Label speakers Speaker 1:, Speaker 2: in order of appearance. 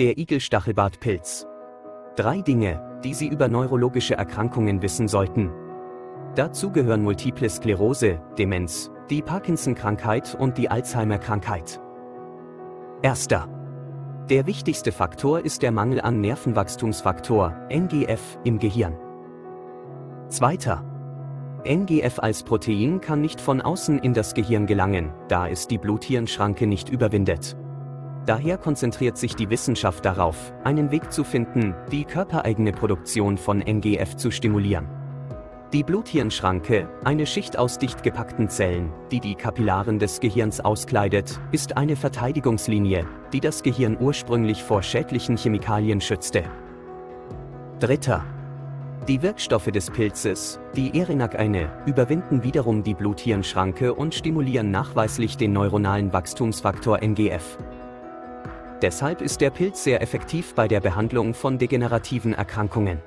Speaker 1: Der Igelstachelbartpilz. Drei Dinge, die Sie über neurologische Erkrankungen wissen sollten. Dazu gehören Multiple Sklerose, Demenz, die Parkinson-Krankheit und die Alzheimer-Krankheit. Erster. Der wichtigste Faktor ist der Mangel an Nervenwachstumsfaktor, NGF, im Gehirn. Zweiter. NGF als Protein kann nicht von außen in das Gehirn gelangen, da es die Blut-Hirn-Schranke nicht überwindet. Daher konzentriert sich die Wissenschaft darauf, einen Weg zu finden, die körpereigene Produktion von NGF zu stimulieren. Die Bluthirnschranke, eine Schicht aus dicht gepackten Zellen, die die Kapillaren des Gehirns auskleidet, ist eine Verteidigungslinie, die das Gehirn ursprünglich vor schädlichen Chemikalien schützte. Dritter. Die Wirkstoffe des Pilzes, die Erinac-eine, überwinden wiederum die Bluthirnschranke und stimulieren nachweislich den neuronalen Wachstumsfaktor NGF. Deshalb ist der Pilz sehr effektiv bei der Behandlung von degenerativen Erkrankungen.